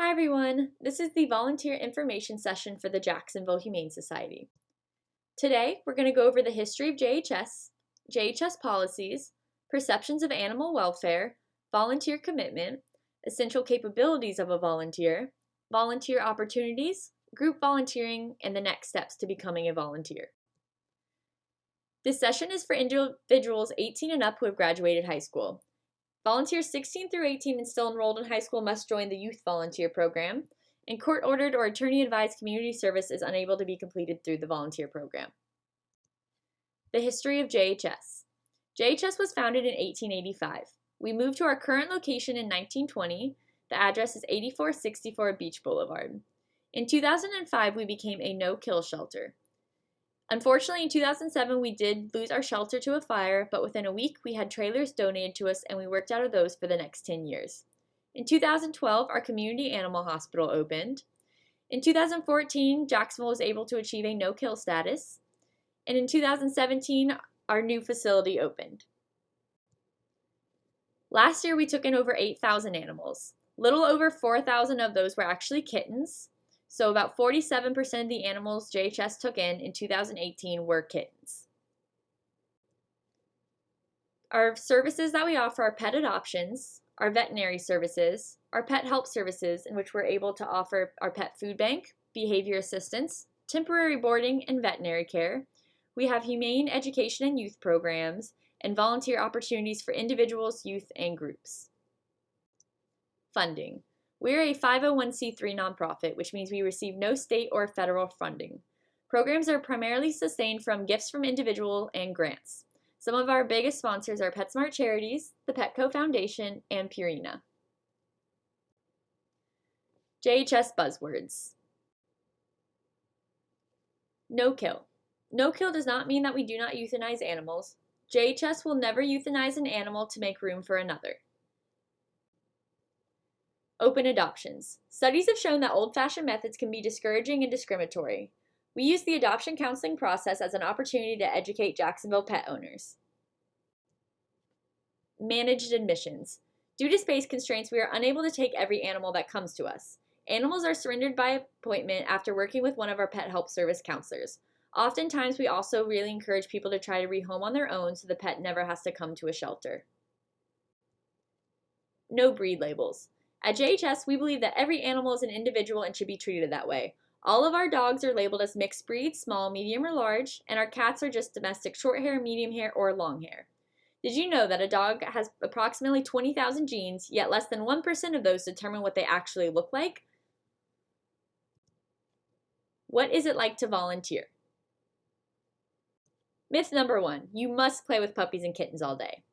Hi everyone, this is the volunteer information session for the Jacksonville Humane Society. Today we're going to go over the history of JHS, JHS policies, perceptions of animal welfare, volunteer commitment, essential capabilities of a volunteer, volunteer opportunities, group volunteering, and the next steps to becoming a volunteer. This session is for individuals 18 and up who have graduated high school. Volunteers 16 through 18 and still enrolled in high school must join the Youth Volunteer Program, and court-ordered or attorney-advised community service is unable to be completed through the volunteer program. The history of JHS. JHS was founded in 1885. We moved to our current location in 1920. The address is 8464 Beach Boulevard. In 2005, we became a no-kill shelter. Unfortunately, in 2007, we did lose our shelter to a fire, but within a week, we had trailers donated to us and we worked out of those for the next 10 years. In 2012, our community animal hospital opened. In 2014, Jacksonville was able to achieve a no-kill status. And in 2017, our new facility opened. Last year, we took in over 8,000 animals. Little over 4,000 of those were actually kittens, so about 47% of the animals JHS took in in 2018 were kittens. Our services that we offer are pet adoptions, our veterinary services, our pet help services in which we're able to offer our pet food bank, behavior assistance, temporary boarding, and veterinary care. We have humane education and youth programs, and volunteer opportunities for individuals, youth, and groups. Funding. We're a 501c3 nonprofit, which means we receive no state or federal funding. Programs are primarily sustained from gifts from individuals and grants. Some of our biggest sponsors are PetSmart Charities, the Petco Foundation, and Purina. JHS buzzwords. No kill. No kill does not mean that we do not euthanize animals. JHS will never euthanize an animal to make room for another. Open adoptions. Studies have shown that old-fashioned methods can be discouraging and discriminatory. We use the adoption counseling process as an opportunity to educate Jacksonville pet owners. Managed admissions. Due to space constraints, we are unable to take every animal that comes to us. Animals are surrendered by appointment after working with one of our pet help service counselors. Oftentimes, we also really encourage people to try to rehome on their own so the pet never has to come to a shelter. No breed labels. At JHS, we believe that every animal is an individual and should be treated that way. All of our dogs are labeled as mixed breed, small, medium, or large, and our cats are just domestic short hair, medium hair, or long hair. Did you know that a dog has approximately 20,000 genes, yet less than 1% of those determine what they actually look like? What is it like to volunteer? Myth number one, you must play with puppies and kittens all day.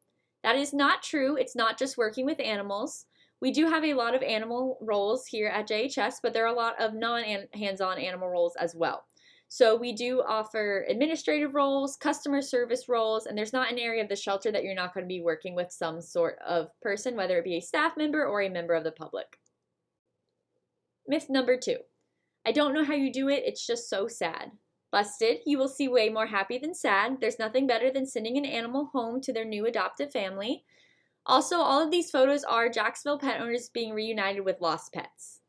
That is not true. It's not just working with animals. We do have a lot of animal roles here at JHS, but there are a lot of non-hands-on animal roles as well. So we do offer administrative roles, customer service roles, and there's not an area of the shelter that you're not going to be working with some sort of person, whether it be a staff member or a member of the public. Myth number two. I don't know how you do it, it's just so sad. Busted, you will see way more happy than sad. There's nothing better than sending an animal home to their new adoptive family. Also, all of these photos are Jacksonville pet owners being reunited with lost pets.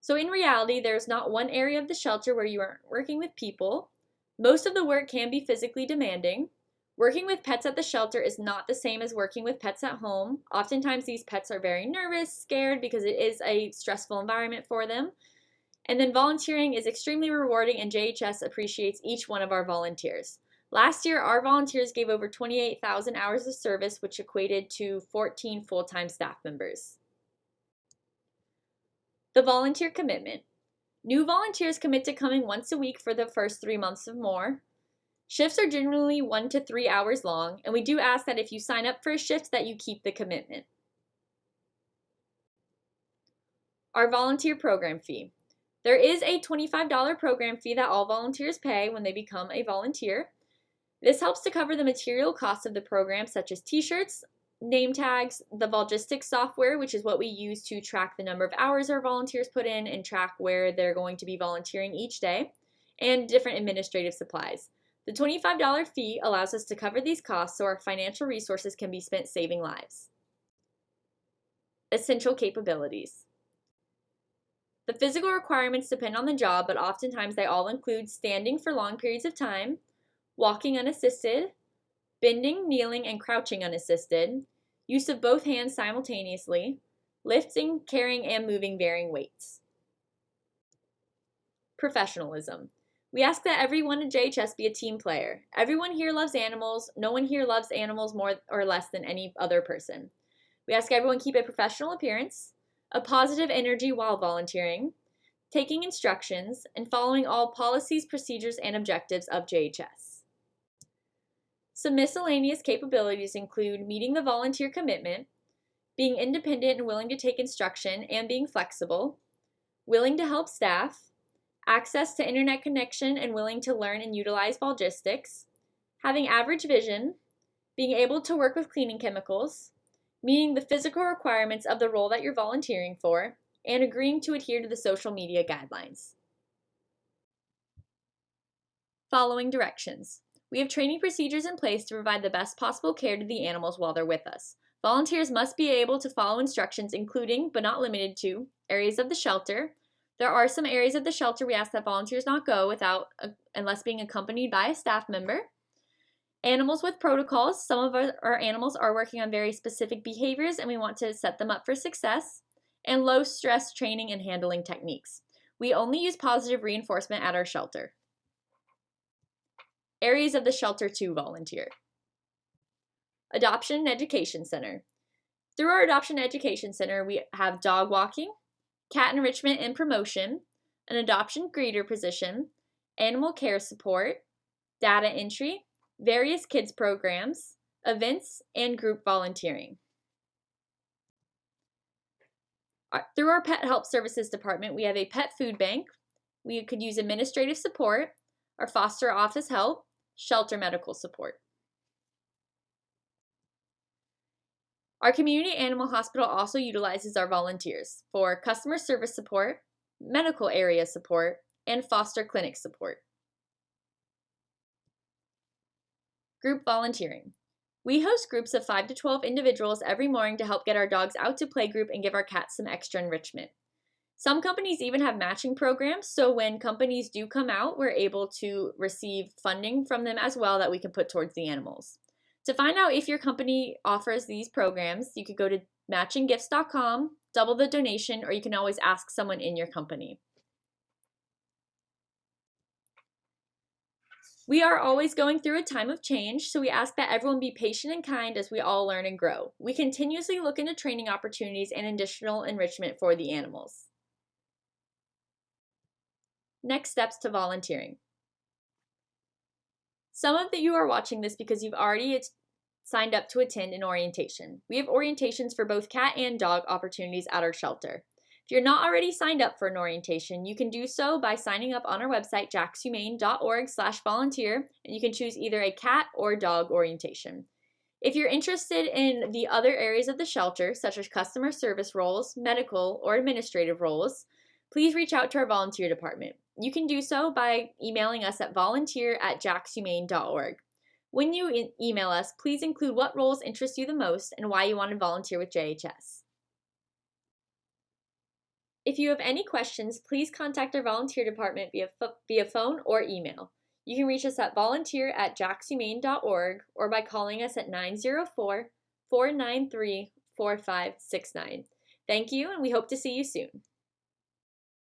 So in reality, there's not one area of the shelter where you aren't working with people. Most of the work can be physically demanding. Working with pets at the shelter is not the same as working with pets at home. Oftentimes these pets are very nervous, scared because it is a stressful environment for them. And then volunteering is extremely rewarding and JHS appreciates each one of our volunteers. Last year, our volunteers gave over 28,000 hours of service, which equated to 14 full-time staff members. The volunteer commitment. New volunteers commit to coming once a week for the first three months or more. Shifts are generally one to three hours long, and we do ask that if you sign up for a shift that you keep the commitment. Our volunteer program fee. There is a $25 program fee that all volunteers pay when they become a volunteer. This helps to cover the material costs of the program such as t-shirts, name tags, the Volgistics software, which is what we use to track the number of hours our volunteers put in and track where they're going to be volunteering each day, and different administrative supplies. The $25 fee allows us to cover these costs so our financial resources can be spent saving lives. essential capabilities. The physical requirements depend on the job, but oftentimes they all include standing for long periods of time, walking unassisted, bending, kneeling, and crouching unassisted, use of both hands simultaneously, lifting, carrying, and moving varying weights. Professionalism. We ask that everyone at JHS be a team player. Everyone here loves animals. No one here loves animals more or less than any other person. We ask everyone keep a professional appearance, a positive energy while volunteering, taking instructions, and following all policies, procedures, and objectives of JHS. Some miscellaneous capabilities include meeting the volunteer commitment, being independent and willing to take instruction and being flexible, willing to help staff, access to internet connection and willing to learn and utilize Volgistics, having average vision, being able to work with cleaning chemicals, meeting the physical requirements of the role that you're volunteering for, and agreeing to adhere to the social media guidelines. Following directions. We have training procedures in place to provide the best possible care to the animals while they're with us. Volunteers must be able to follow instructions including, but not limited to, areas of the shelter, there are some areas of the shelter we ask that volunteers not go without uh, unless being accompanied by a staff member. Animals with protocols. Some of our, our animals are working on very specific behaviors and we want to set them up for success. And low stress training and handling techniques. We only use positive reinforcement at our shelter. Areas of the shelter to volunteer. Adoption and Education Center. Through our Adoption and Education Center, we have dog walking, cat enrichment and promotion, an adoption greeter position, animal care support, data entry, various kids programs, events, and group volunteering. Through our Pet Help Services Department, we have a pet food bank. We could use administrative support, our foster office help, shelter medical support. Our community animal hospital also utilizes our volunteers for customer service support, medical area support, and foster clinic support. Group volunteering. We host groups of 5 to 12 individuals every morning to help get our dogs out to playgroup and give our cats some extra enrichment. Some companies even have matching programs, so when companies do come out, we're able to receive funding from them as well that we can put towards the animals. To find out if your company offers these programs, you could go to matchinggifts.com, double the donation, or you can always ask someone in your company. We are always going through a time of change, so we ask that everyone be patient and kind as we all learn and grow. We continuously look into training opportunities and additional enrichment for the animals. Next steps to volunteering. Some of you are watching this because you've already signed up to attend an orientation. We have orientations for both cat and dog opportunities at our shelter. If you're not already signed up for an orientation, you can do so by signing up on our website, jaxhumane.org slash volunteer, and you can choose either a cat or dog orientation. If you're interested in the other areas of the shelter, such as customer service roles, medical, or administrative roles, please reach out to our volunteer department. You can do so by emailing us at volunteer at jaxhumane.org. When you email us, please include what roles interest you the most and why you want to volunteer with JHS. If you have any questions, please contact our volunteer department via, via phone or email. You can reach us at volunteer at jaxhumane.org or by calling us at 904 493 4569. Thank you, and we hope to see you soon.